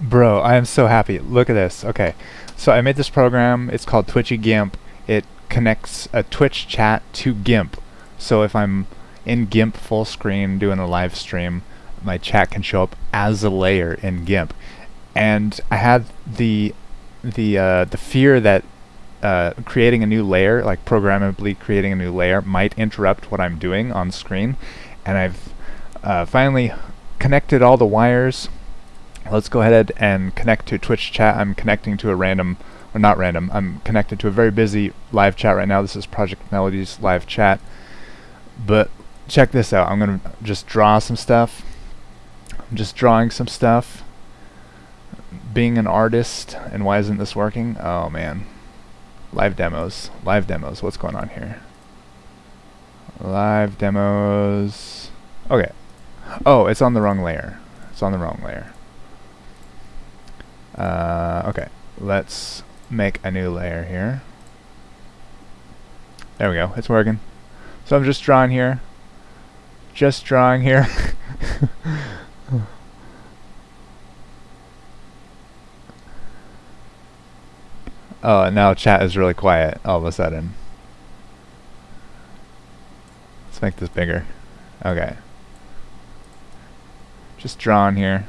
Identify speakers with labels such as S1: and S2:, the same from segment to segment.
S1: Bro, I am so happy. Look at this. Okay, so I made this program. It's called Twitchy GIMP. It connects a Twitch chat to GIMP. So if I'm in GIMP full screen doing a live stream, my chat can show up as a layer in GIMP. And I had the the uh, the fear that uh, creating a new layer, like programmably creating a new layer, might interrupt what I'm doing on screen. And I've uh, finally connected all the wires let's go ahead and connect to Twitch chat. I'm connecting to a random, or not random, I'm connected to a very busy live chat right now. This is Project Melody's live chat. But check this out. I'm going to just draw some stuff. I'm just drawing some stuff. Being an artist, and why isn't this working? Oh man. Live demos. Live demos. What's going on here? Live demos. Okay. Oh, it's on the wrong layer. It's on the wrong layer. Uh, okay, let's make a new layer here. There we go, it's working. So I'm just drawing here. Just drawing here. oh, now chat is really quiet all of a sudden. Let's make this bigger. Okay. Just drawing here.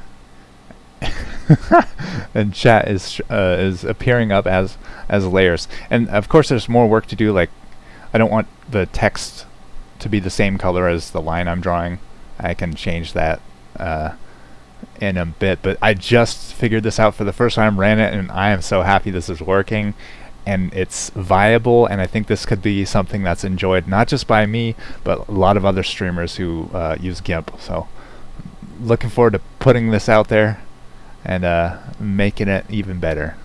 S1: and chat is uh, is appearing up as as layers. And of course, there's more work to do. Like, I don't want the text to be the same color as the line I'm drawing. I can change that uh, in a bit. But I just figured this out for the first time, ran it, and I am so happy this is working. And it's viable, and I think this could be something that's enjoyed not just by me, but a lot of other streamers who uh, use GIMP. So, looking forward to putting this out there and uh, making it even better.